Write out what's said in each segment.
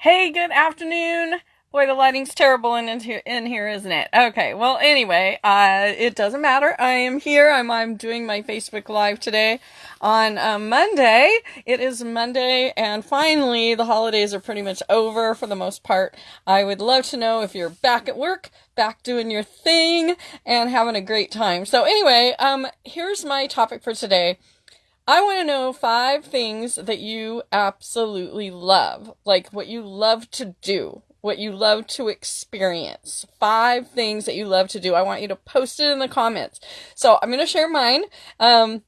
Hey, good afternoon. Boy, the lighting's terrible in, in here, isn't it? Okay, well, anyway, uh, it doesn't matter. I am here. I'm, I'm doing my Facebook Live today on uh, Monday. It is Monday, and finally, the holidays are pretty much over for the most part. I would love to know if you're back at work, back doing your thing, and having a great time. So, anyway, um, here's my topic for today. I want to know five things that you absolutely love, like what you love to do, what you love to experience. Five things that you love to do. I want you to post it in the comments. So I'm going to share mine. Um,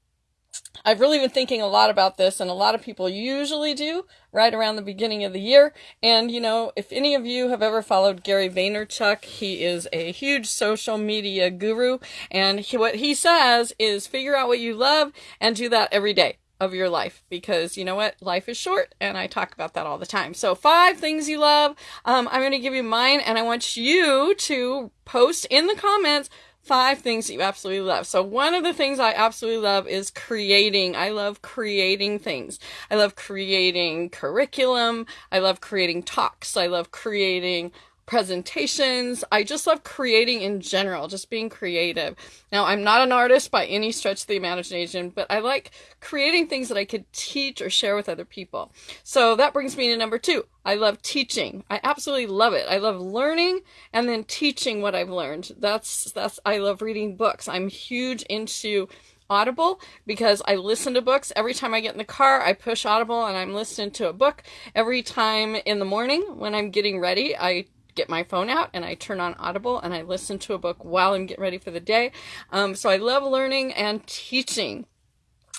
I've really been thinking a lot about this, and a lot of people usually do right around the beginning of the year. And, you know, if any of you have ever followed Gary Vaynerchuk, he is a huge social media guru. And he, what he says is figure out what you love and do that every day of your life because you know what life is short and i talk about that all the time so five things you love um, i'm going to give you mine and i want you to post in the comments five things that you absolutely love. So one of the things I absolutely love is creating. I love creating things. I love creating curriculum. I love creating talks. I love creating presentations. I just love creating in general, just being creative. Now, I'm not an artist by any stretch of the imagination, but I like creating things that I could teach or share with other people. So that brings me to number two. I love teaching. I absolutely love it. I love learning and then teaching what I've learned. That's, that's, I love reading books. I'm huge into Audible because I listen to books. Every time I get in the car, I push Audible and I'm listening to a book. Every time in the morning when I'm getting ready, I get my phone out and I turn on Audible and I listen to a book while I'm getting ready for the day. Um, so I love learning and teaching.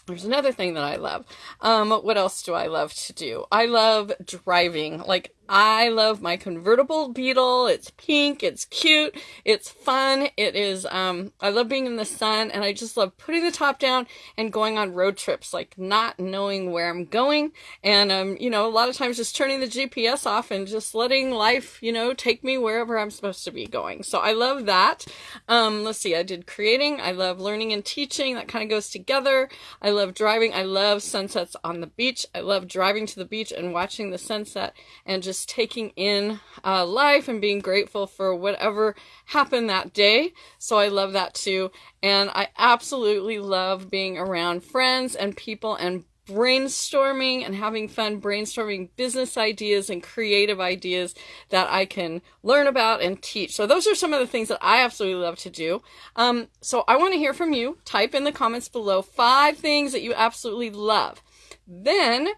There's another thing that I love. Um, what else do I love to do? I love driving. Like I love my convertible Beetle. It's pink, it's cute, it's fun. It is um I love being in the sun and I just love putting the top down and going on road trips, like not knowing where I'm going and um you know, a lot of times just turning the GPS off and just letting life, you know, take me wherever I'm supposed to be going. So I love that. Um let's see, I did creating, I love learning and teaching. That kind of goes together. I love driving. I love sunsets on the beach. I love driving to the beach and watching the sunset and just just taking in uh, life and being grateful for whatever happened that day. So I love that too. And I absolutely love being around friends and people and brainstorming and having fun brainstorming business ideas and creative ideas that I can learn about and teach. So those are some of the things that I absolutely love to do. Um, so I want to hear from you. Type in the comments below five things that you absolutely love. Then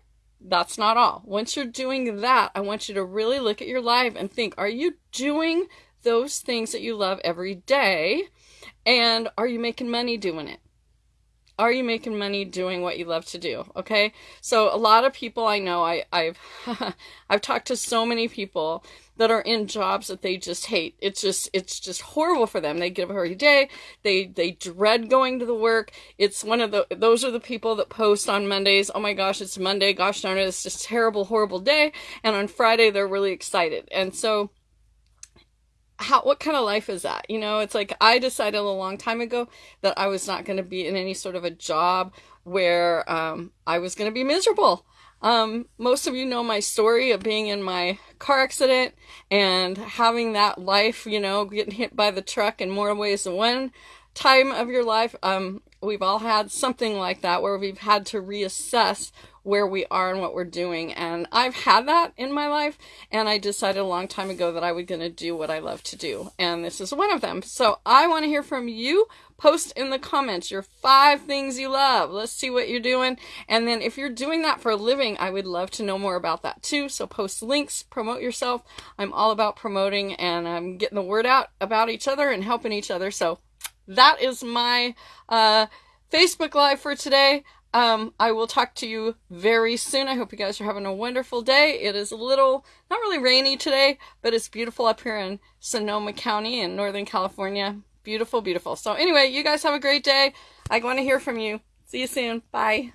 that's not all. Once you're doing that, I want you to really look at your life and think, are you doing those things that you love every day? And are you making money doing it? Are you making money doing what you love to do? Okay. So a lot of people I know, I, I've, I've talked to so many people that are in jobs that they just hate. It's just it's just horrible for them. They get up every day. They they dread going to the work. It's one of the those are the people that post on Mondays, "Oh my gosh, it's Monday. Gosh darn it, it's just terrible horrible day." And on Friday they're really excited. And so how what kind of life is that? You know, it's like I decided a long time ago that I was not going to be in any sort of a job where um, I was going to be miserable. Um, most of you know my story of being in my car accident and having that life, you know, getting hit by the truck in more ways than one time of your life. Um, we've all had something like that where we've had to reassess where we are and what we're doing. And I've had that in my life, and I decided a long time ago that I was going to do what I love to do. And this is one of them. So I want to hear from you. Post in the comments your five things you love. Let's see what you're doing. And then if you're doing that for a living, I would love to know more about that too. So post links, promote yourself. I'm all about promoting and I'm getting the word out about each other and helping each other. So that is my uh, Facebook Live for today. Um, I will talk to you very soon. I hope you guys are having a wonderful day. It is a little, not really rainy today, but it's beautiful up here in Sonoma County in Northern California. Beautiful, beautiful. So anyway, you guys have a great day. I want to hear from you. See you soon. Bye.